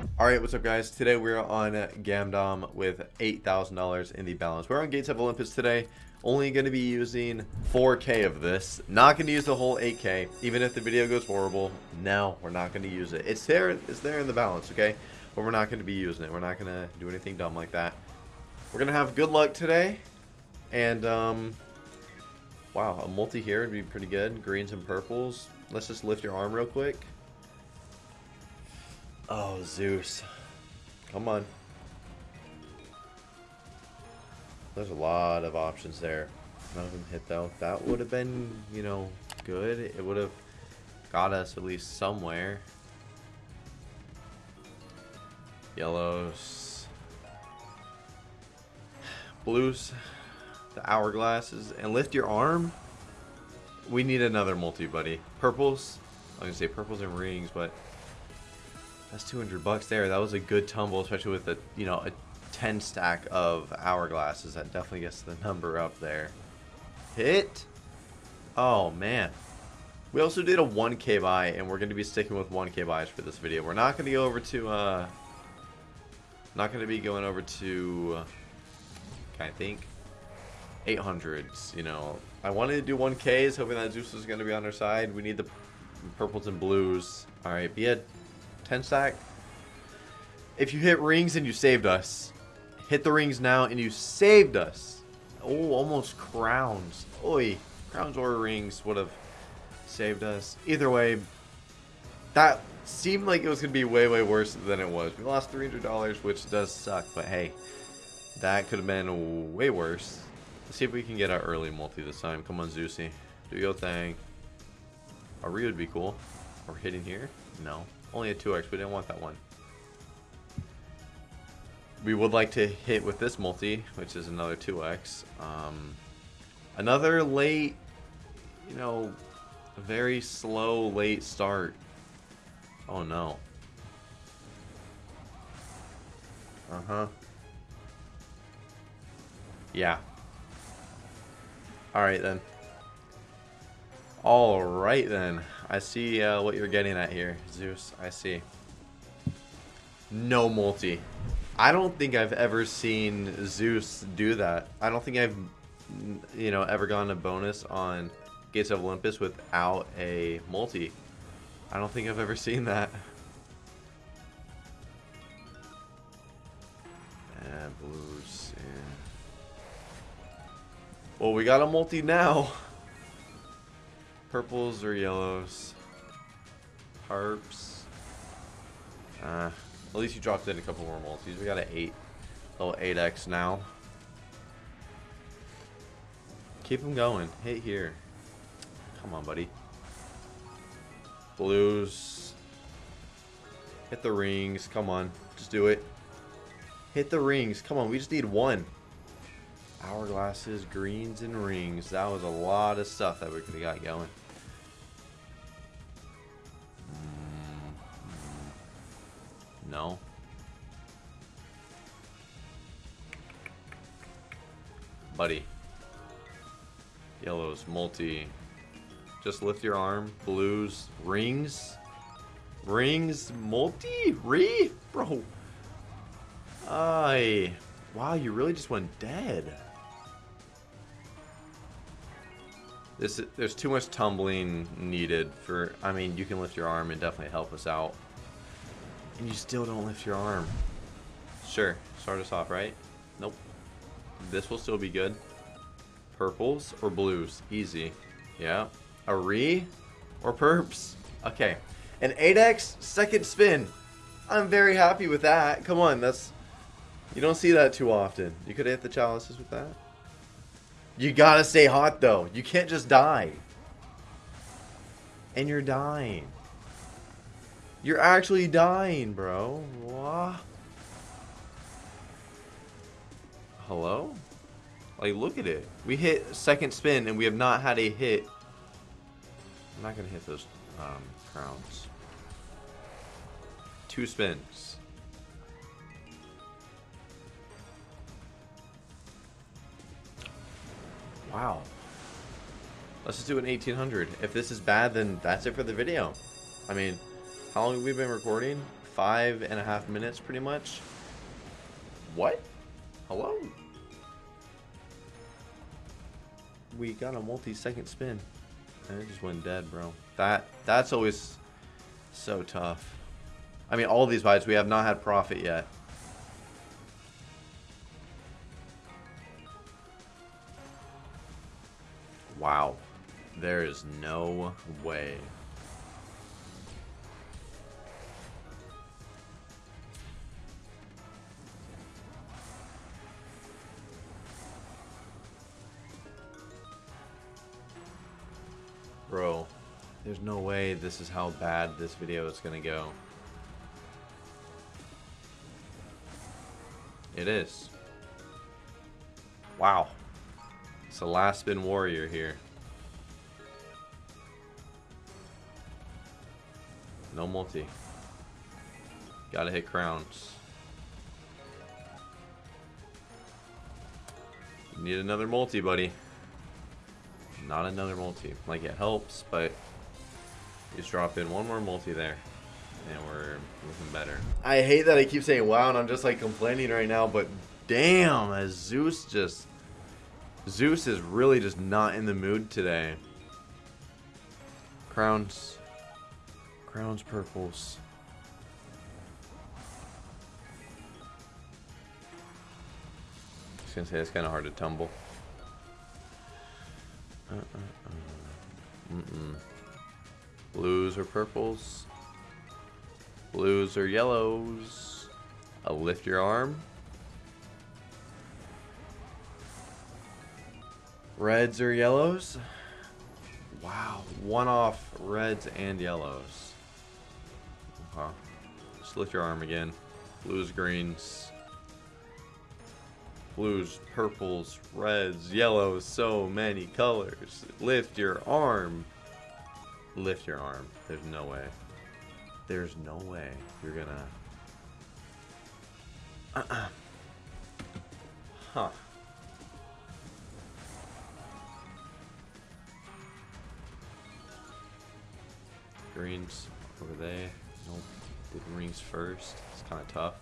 Alright, what's up guys? Today we're on Gamdom with $8,000 in the balance. We're on Gates of Olympus today. Only going to be using 4K of this. Not going to use the whole 8K. Even if the video goes horrible, no, we're not going to use it. It's there, it's there in the balance, okay? But we're not going to be using it. We're not going to do anything dumb like that. We're going to have good luck today. And, um, wow, a multi here would be pretty good. Greens and purples. Let's just lift your arm real quick. Oh, Zeus. Come on. There's a lot of options there. None of them hit though. That would have been, you know, good. It would have got us at least somewhere. Yellows. Blues. The hourglasses. And lift your arm. We need another multi, buddy. Purples. I was going to say purples and rings, but that's 200 bucks there. That was a good tumble, especially with a, you know, a 10 stack of hourglasses. That definitely gets the number up there. Hit. Oh, man. We also did a 1k buy, and we're going to be sticking with 1k buys for this video. We're not going to go over to, uh, not going to be going over to, I think, 800s, you know. I wanted to do 1ks, hoping that Zeus was going to be on our side. We need the purples and blues. Alright, be a 10 stack. If you hit rings and you saved us, hit the rings now and you saved us. Oh, almost crowns. Oi, crowns or rings would have saved us. Either way, that seemed like it was going to be way, way worse than it was. We lost $300, which does suck, but hey, that could have been way worse. Let's see if we can get our early multi this time. Come on, Zeusy. Do your thing. A re would be cool. Or hitting here? No. Only a 2x, we didn't want that one. We would like to hit with this multi, which is another 2x. Um, another late, you know, very slow late start. Oh no. Uh-huh. Yeah. Alright then. Alright then. I see uh, what you're getting at here, Zeus. I see. No multi. I don't think I've ever seen Zeus do that. I don't think I've, you know, ever gotten a bonus on Gates of Olympus without a multi. I don't think I've ever seen that. And blues. Yeah. Well, we got a multi now. Purples or yellows? Harps. Uh, at least you dropped in a couple more multis. We got an 8. Little 8x now. Keep them going. Hit here. Come on, buddy. Blues. Hit the rings. Come on. Just do it. Hit the rings. Come on. We just need one. Hourglasses, greens, and rings. That was a lot of stuff that we could have got going. Mm-hmm. No. Buddy. Yellows, multi. Just lift your arm. Blues, rings. Rings, multi? Re? Bro. Ay. Wow, you really just went dead. This, there's too much tumbling needed for, I mean, you can lift your arm and definitely help us out. And you still don't lift your arm. Sure, start us off, right? Nope. This will still be good. Purples or blues? Easy. Yeah. A re or perps? Okay. An 8x second spin. I'm very happy with that. Come on, that's... You don't see that too often. You could hit the chalices with that. You gotta stay hot, though. You can't just die. And you're dying. You're actually dying, bro. What? Hello? Like, look at it. We hit second spin, and we have not had a hit. I'm not going to hit those um, crowns. Two spins. Wow. Let's just do an 1800. If this is bad, then that's it for the video. I mean... How long have we been recording? five and a half minutes pretty much. What? Hello? We got a multi-second spin. And it just went dead, bro. That That's always so tough. I mean, all these bites, we have not had profit yet. Wow. There is no way. Bro, there's no way this is how bad this video is gonna go. It is. Wow. It's the last spin warrior here. No multi. Gotta hit crowns. Need another multi, buddy. Not another multi. Like, it helps, but just drop in one more multi there. And we're looking better. I hate that I keep saying wow, and I'm just, like, complaining right now, but damn, as Zeus just... Zeus is really just not in the mood today. Crowns. Crowns purples. I was gonna say it's kind of hard to tumble. Uh, uh, uh. Mm -mm. Blues or purples? Blues or yellows? I'll lift your arm. Reds or yellows? Wow, one off reds and yellows. Okay. Just lift your arm again. Blues, greens blues, purples, reds, yellows, so many colors. Lift your arm. Lift your arm. There's no way. There's no way you're gonna... Uh -uh. Huh. Greens over there. Nope. The greens first. It's kind of tough.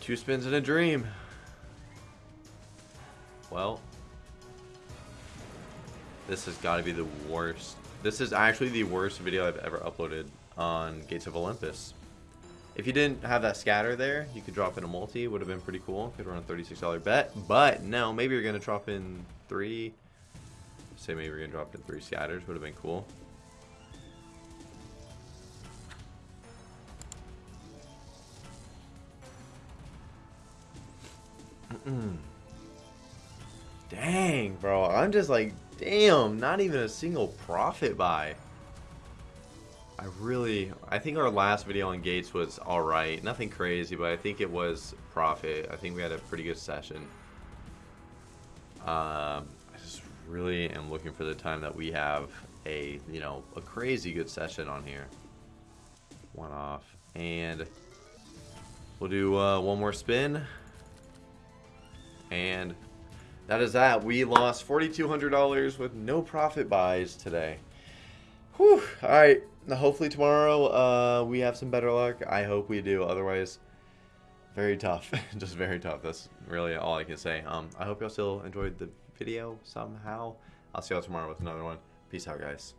Two spins in a dream. Well, this has got to be the worst. This is actually the worst video I've ever uploaded on Gates of Olympus. If you didn't have that scatter there, you could drop in a multi. Would have been pretty cool. Could run a $36 bet. But no, maybe you're going to drop in three. Say maybe you're going to drop in three scatters. Would have been cool. Mm. Dang, bro. I'm just like, damn, not even a single profit buy. I really, I think our last video on Gates was alright. Nothing crazy, but I think it was profit. I think we had a pretty good session. Um, I just really am looking for the time that we have a, you know, a crazy good session on here. One off. And we'll do uh, one more spin. And that is that. We lost $4,200 with no profit buys today. Whew. All right. Hopefully tomorrow uh, we have some better luck. I hope we do. Otherwise, very tough. Just very tough. That's really all I can say. Um, I hope y'all still enjoyed the video somehow. I'll see y'all tomorrow with another one. Peace out, guys.